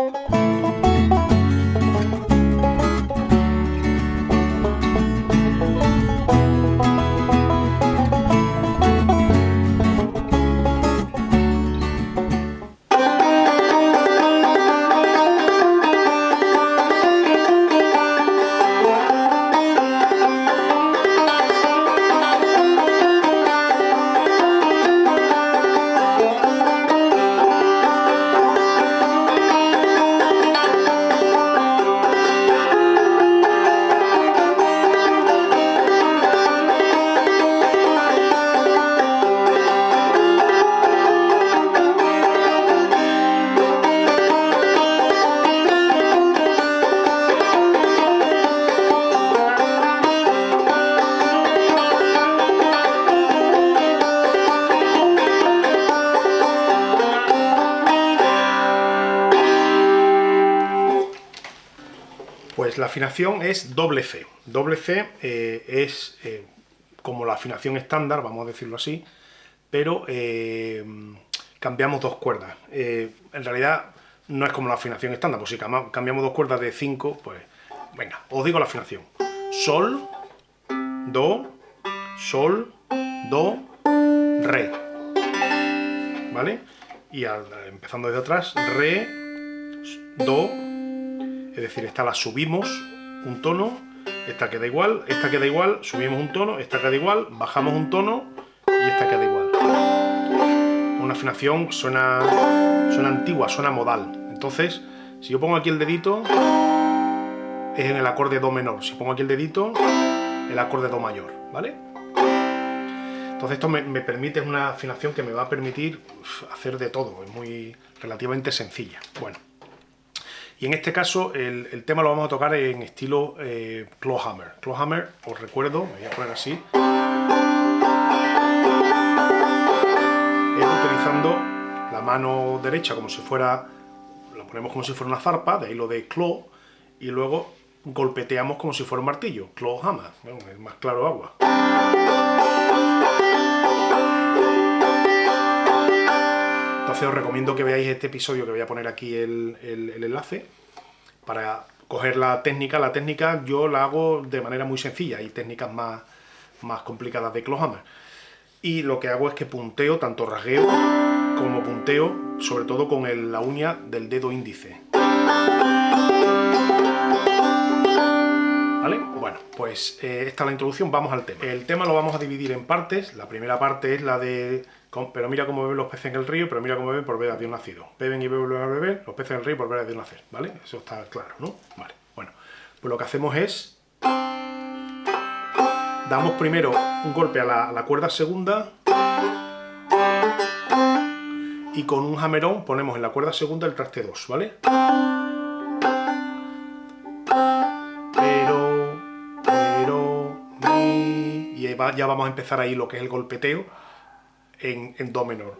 Música Pues la afinación es doble C. Doble C eh, es eh, como la afinación estándar, vamos a decirlo así, pero eh, cambiamos dos cuerdas. en realidad no es como la afinación estándar, pues si cambiamos dos cuerdas de 5, pues venga, os digo la afinación. Sol, Do, Sol, Do, Re. ¿Vale? Y empezando desde atrás, Re, Do, es decir, esta la subimos un tono, esta queda igual, esta queda igual, subimos un tono, esta queda igual, bajamos un tono y esta queda igual. Una afinación suena, suena antigua, suena modal. Entonces, si yo pongo aquí el dedito, es en el acorde Do menor. Si pongo aquí el dedito, el acorde Do mayor, ¿vale? Entonces esto me, permite una afinación que me va a permitir hacer de todo, es muy relativamente sencilla. Bueno. Y en este caso el, tema lo vamos a tocar en estilo eh, Clawhammer. Clawhammer, os recuerdo, me voy a poner así. Es utilizando la mano derecha como si fuera, la ponemos como si fuera una zarpa, de ahí lo de claw, y luego golpeteamos como si fuera un martillo, clawhammer, es más claro agua. Os recomiendo que veáis este episodio, que voy a poner aquí el, enlace, para coger la técnica. La técnica yo la hago de manera muy sencilla, hay técnicas más, más complicadas de Clawhammer. Y lo que hago es que punteo, tanto rasgueo como punteo, sobre todo con la uña del dedo índice. ¿Vale? Bueno, pues eh, esta es la introducción, vamos al tema. El tema lo vamos a dividir en partes. La primera parte es la de pero mira cómo beben los peces en el río, pero mira cómo beben por ver a Dios nacido. Beben y beben a beber los peces en el río por ver a Dios nacer, ¿vale? Eso está claro, ¿no? Vale, bueno. Pues lo que hacemos es... Damos primero un golpe a la, cuerda segunda y con un jamerón ponemos en la cuerda segunda el traste 2, ¿vale? Ya vamos a empezar ahí lo que es el golpeteo en, en Do menor.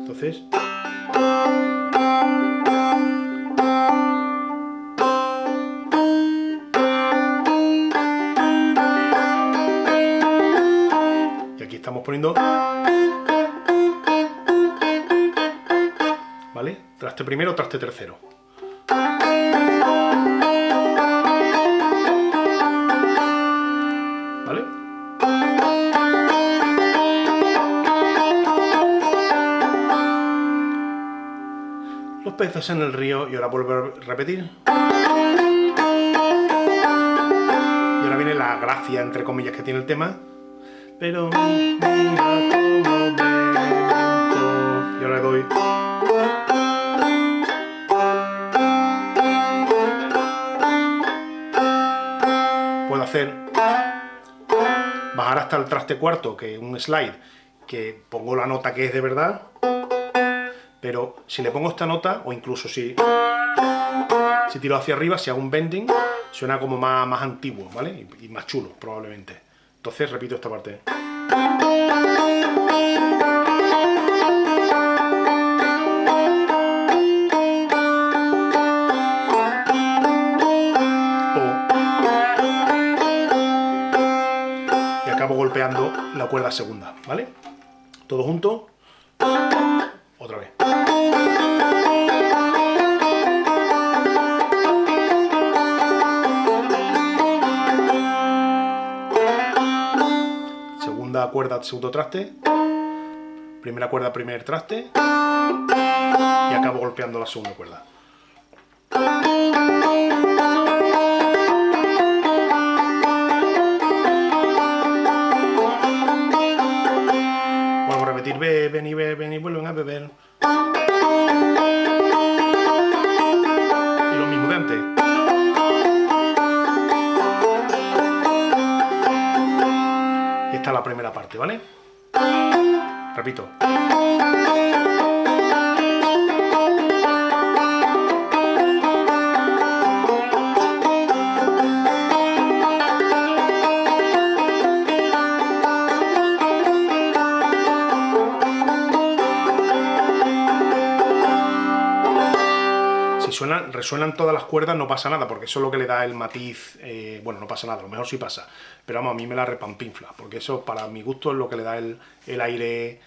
Entonces... Y aquí estamos poniendo... Traste primero, traste tercero. peces en el río y ahora vuelvo a repetir. Y ahora viene la gracia, entre comillas, que tiene el tema. Pero El traste cuarto, que un slide, que pongo la nota que es de verdad pero si le pongo esta nota, o incluso si, si tiro hacia arriba, si hago un bending, suena como más, más antiguo, ¿vale? Y, más chulo, probablemente. Entonces repito esta parte. Cuerda segunda, ¿vale? Todo junto. Otra vez. Segunda cuerda, segundo traste. Primera cuerda, primer traste. Y acabo golpeando la segunda cuerda. Beben y beben y vuelven a beber. Y lo mismo de antes. Y esta es la primera parte, ¿vale? Repito. Suenan, resuenan todas las cuerdas no pasa nada, porque eso es lo que le da el matiz, eh, bueno, no pasa nada, a lo mejor sí pasa, pero vamos, a mí me la repampinfla, porque eso para mi gusto es lo que le da el, el aire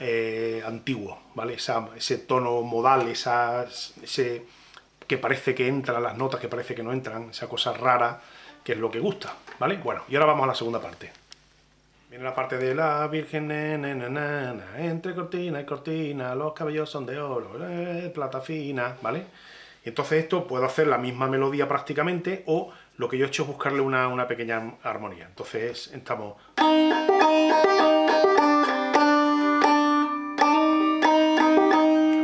eh, antiguo, ¿vale? ese tono modal, esa, ese que parece que entran las notas, que parece que no entran, esa cosa rara, que es lo que gusta, ¿vale? Bueno, y ahora vamos a la segunda parte. Viene la parte de la Virgen, entre cortina y cortina, los cabellos son de oro, eh, plata fina, ¿vale? Y entonces esto puedo hacer la misma melodía prácticamente, o lo que yo he hecho es buscarle una, una pequeña armonía. Entonces estamos...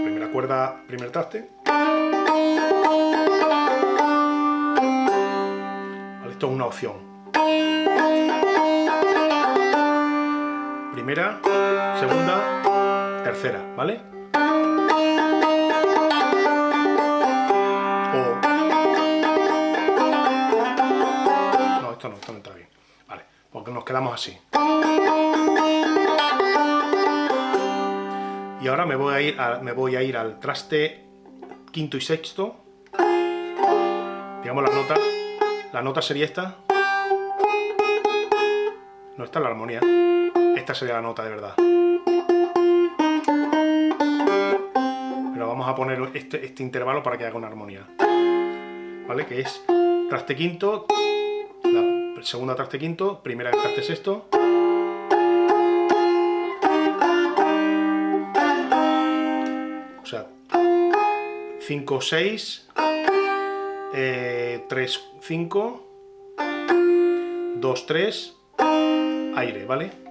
Primera cuerda, primer traste. Vale, esto es una opción. Primera, segunda, tercera, ¿vale? Nos quedamos así. Y ahora me voy a ir, me voy a ir al traste quinto y sexto. Digamos la nota. La nota sería esta. No, esta es la armonía. Esta sería la nota de verdad. Pero vamos a poner este, este intervalo para que haga una armonía. ¿Vale? Que es traste quinto, segunda traste quinto, primera traste sexto. O sea, 5, 6, 3, 5, 2, 3, aire, ¿vale?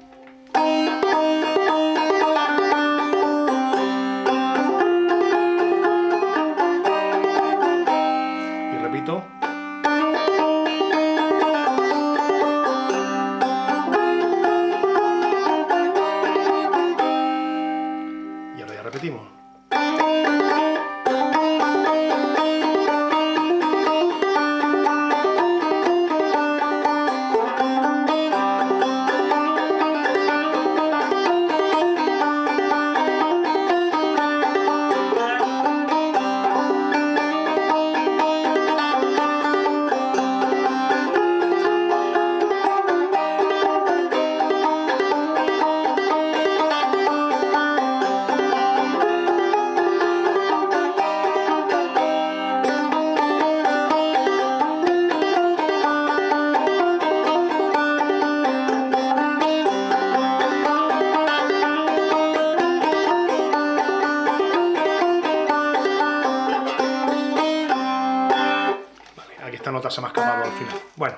Esta nota se me ha escapado al final. Bueno,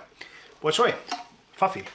pues eso es, fácil.